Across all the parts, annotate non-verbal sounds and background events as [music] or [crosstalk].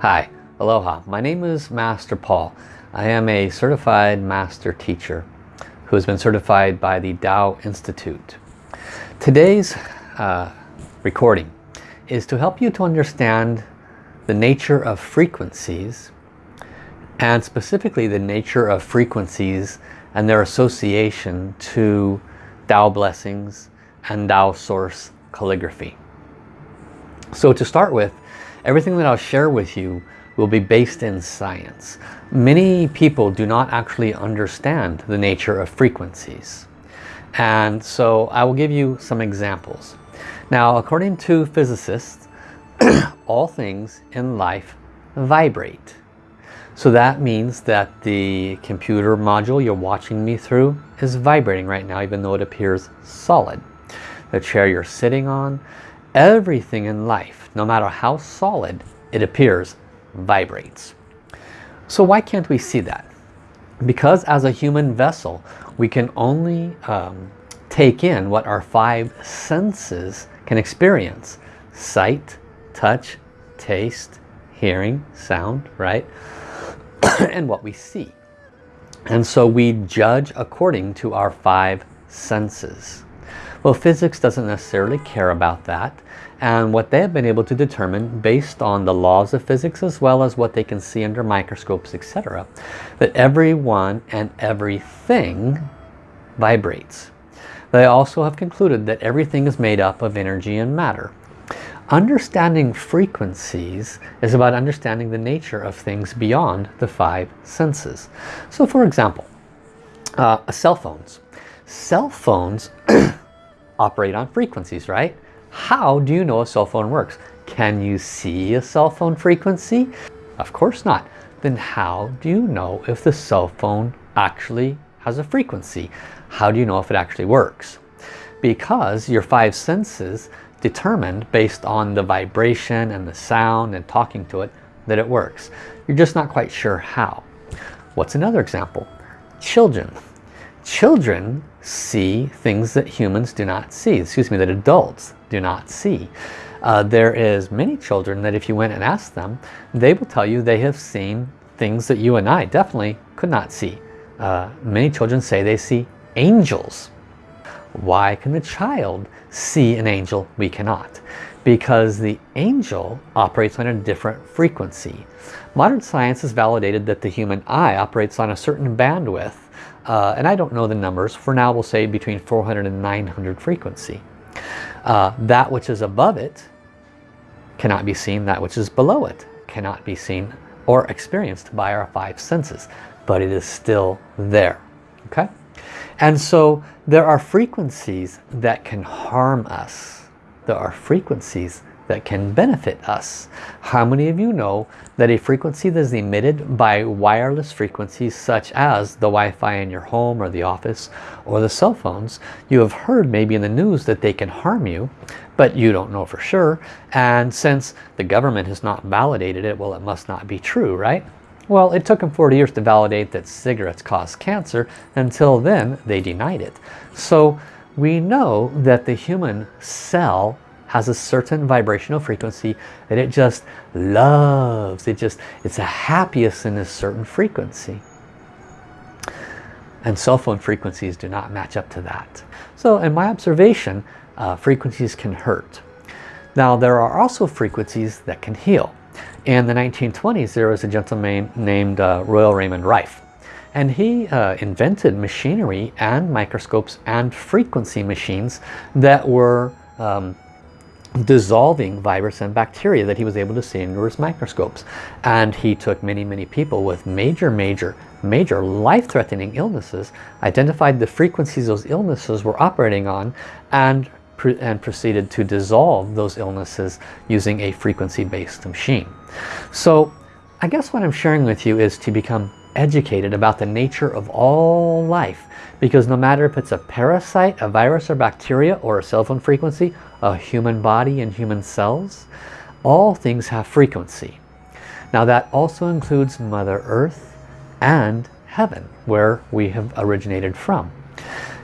Hi, aloha. My name is Master Paul. I am a certified master teacher who has been certified by the Tao Institute. Today's uh, recording is to help you to understand the nature of frequencies and specifically the nature of frequencies and their association to Tao blessings and Tao source calligraphy. So to start with, everything that I'll share with you will be based in science. Many people do not actually understand the nature of frequencies. And so I will give you some examples. Now, according to physicists, [clears throat] all things in life vibrate. So that means that the computer module you're watching me through is vibrating right now, even though it appears solid. The chair you're sitting on, everything in life, no matter how solid it appears, vibrates. So why can't we see that? Because as a human vessel, we can only um, take in what our five senses can experience. Sight, touch, taste, hearing, sound, right? [clears throat] and what we see. And so we judge according to our five senses. Well, physics doesn't necessarily care about that and what they have been able to determine based on the laws of physics as well as what they can see under microscopes etc that everyone and everything vibrates. They also have concluded that everything is made up of energy and matter. Understanding frequencies is about understanding the nature of things beyond the five senses. So for example uh, cell phones. Cell phones [clears throat] operate on frequencies right how do you know a cell phone works? Can you see a cell phone frequency? Of course not. Then how do you know if the cell phone actually has a frequency? How do you know if it actually works? Because your five senses determined based on the vibration and the sound and talking to it that it works. You're just not quite sure how. What's another example? Children. Children see things that humans do not see. Excuse me, that adults do not see. Uh, there is many children that if you went and asked them, they will tell you they have seen things that you and I definitely could not see. Uh, many children say they see angels. Why can the child see an angel? We cannot. Because the angel operates on a different frequency. Modern science has validated that the human eye operates on a certain bandwidth. Uh, and I don't know the numbers. For now, we'll say between 400 and 900 frequency. Uh, that which is above it cannot be seen. That which is below it cannot be seen or experienced by our five senses. But it is still there. Okay? And so there are frequencies that can harm us. There are frequencies that can benefit us. How many of you know that a frequency that is emitted by wireless frequencies such as the Wi-Fi in your home or the office or the cell phones, you have heard maybe in the news that they can harm you, but you don't know for sure. And since the government has not validated it, well, it must not be true, right? Well, it took them 40 years to validate that cigarettes cause cancer. Until then, they denied it. So we know that the human cell has a certain vibrational frequency that it just loves. It just, it's the happiest in a certain frequency. And cell phone frequencies do not match up to that. So in my observation, uh, frequencies can hurt. Now there are also frequencies that can heal. In the 1920s there was a gentleman named uh, Royal Raymond Rife. And he uh, invented machinery and microscopes and frequency machines that were um, dissolving virus and bacteria that he was able to see under his microscopes. And he took many, many people with major, major, major life-threatening illnesses, identified the frequencies those illnesses were operating on, and, and proceeded to dissolve those illnesses using a frequency-based machine. So I guess what I'm sharing with you is to become educated about the nature of all life because no matter if it's a parasite, a virus or bacteria or a cell phone frequency, a human body and human cells, all things have frequency. Now that also includes Mother Earth and heaven where we have originated from.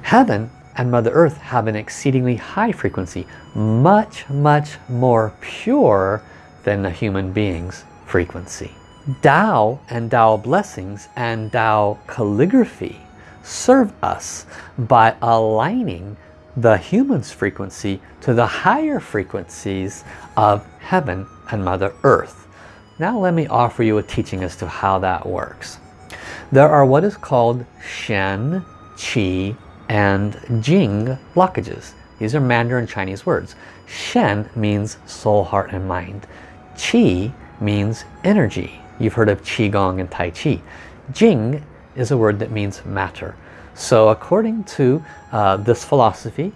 Heaven and Mother Earth have an exceedingly high frequency, much, much more pure than the human being's frequency. Tao and Tao blessings and Tao calligraphy serve us by aligning the human's frequency to the higher frequencies of heaven and Mother Earth. Now let me offer you a teaching as to how that works. There are what is called Shen, Qi, and Jing blockages. These are Mandarin Chinese words. Shen means soul, heart, and mind. Qi means energy. You've heard of Qigong and Tai Chi. Jing is a word that means matter. So according to uh, this philosophy,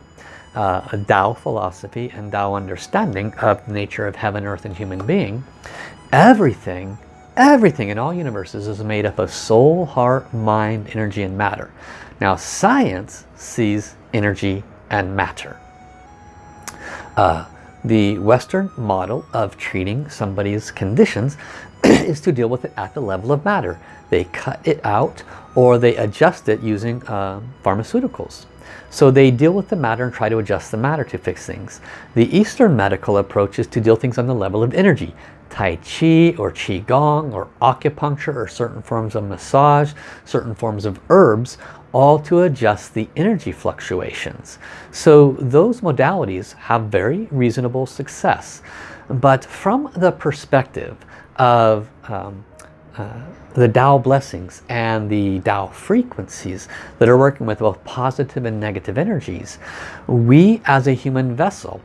uh, a Tao philosophy and Tao understanding of the nature of heaven, earth, and human being, everything, everything in all universes is made up of soul, heart, mind, energy, and matter. Now science sees energy and matter. Uh, the Western model of treating somebody's conditions [clears throat] is to deal with it at the level of matter. They cut it out or they adjust it using uh, pharmaceuticals. So they deal with the matter and try to adjust the matter to fix things. The Eastern medical approach is to deal things on the level of energy. Tai Chi or Qigong or acupuncture or certain forms of massage, certain forms of herbs all to adjust the energy fluctuations. So those modalities have very reasonable success. But from the perspective of um, uh, the Tao blessings and the Tao frequencies that are working with both positive and negative energies, we as a human vessel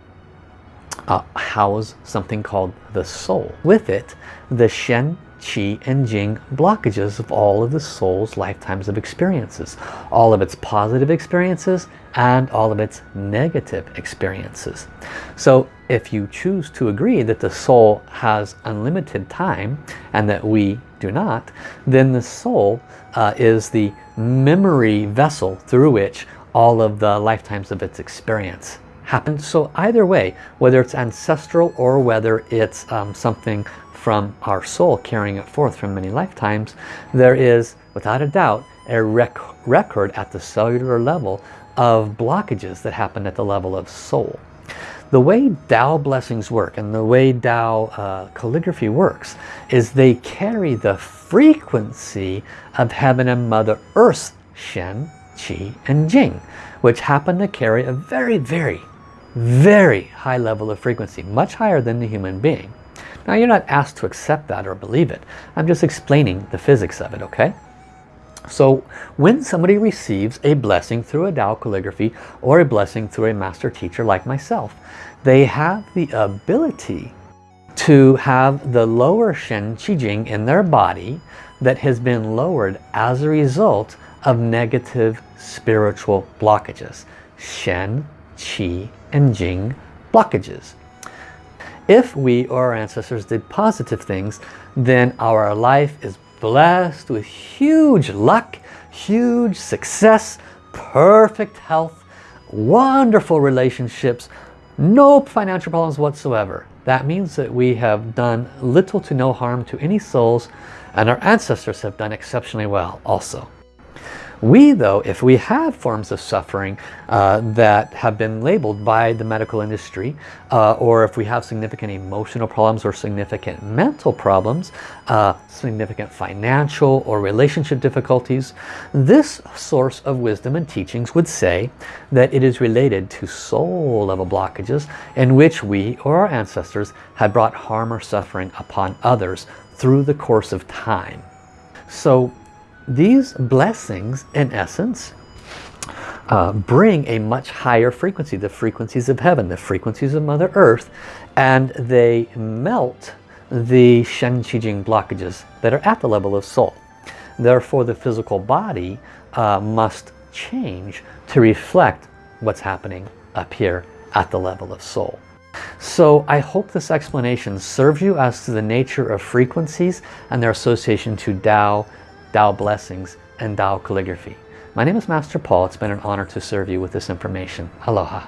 uh, house something called the soul. With it, the Shen Qi and Jing blockages of all of the soul's lifetimes of experiences. All of its positive experiences and all of its negative experiences. So if you choose to agree that the soul has unlimited time and that we do not, then the soul uh, is the memory vessel through which all of the lifetimes of its experience happen. So either way, whether it's ancestral or whether it's um, something from our soul carrying it forth from many lifetimes, there is, without a doubt, a rec record at the cellular level of blockages that happen at the level of soul. The way Tao blessings work and the way Tao uh, calligraphy works is they carry the frequency of heaven and Mother Earth's Shen, Qi, and Jing, which happen to carry a very, very, very high level of frequency, much higher than the human being. Now you're not asked to accept that or believe it. I'm just explaining the physics of it, okay? So when somebody receives a blessing through a Tao calligraphy or a blessing through a master teacher like myself, they have the ability to have the lower Shen Qi Jing in their body that has been lowered as a result of negative spiritual blockages. Shen, Qi, and Jing blockages. If we or our ancestors did positive things, then our life is blessed with huge luck, huge success, perfect health, wonderful relationships, no financial problems whatsoever. That means that we have done little to no harm to any souls and our ancestors have done exceptionally well also. We though, if we have forms of suffering uh, that have been labeled by the medical industry, uh, or if we have significant emotional problems or significant mental problems, uh, significant financial or relationship difficulties, this source of wisdom and teachings would say that it is related to soul level blockages in which we or our ancestors had brought harm or suffering upon others through the course of time. So these blessings, in essence, uh, bring a much higher frequency, the frequencies of heaven, the frequencies of Mother Earth, and they melt the Shen Qi Jing blockages that are at the level of soul. Therefore, the physical body uh, must change to reflect what's happening up here at the level of soul. So I hope this explanation serves you as to the nature of frequencies and their association to Tao, Tao blessings, and Tao calligraphy. My name is Master Paul. It's been an honor to serve you with this information. Aloha.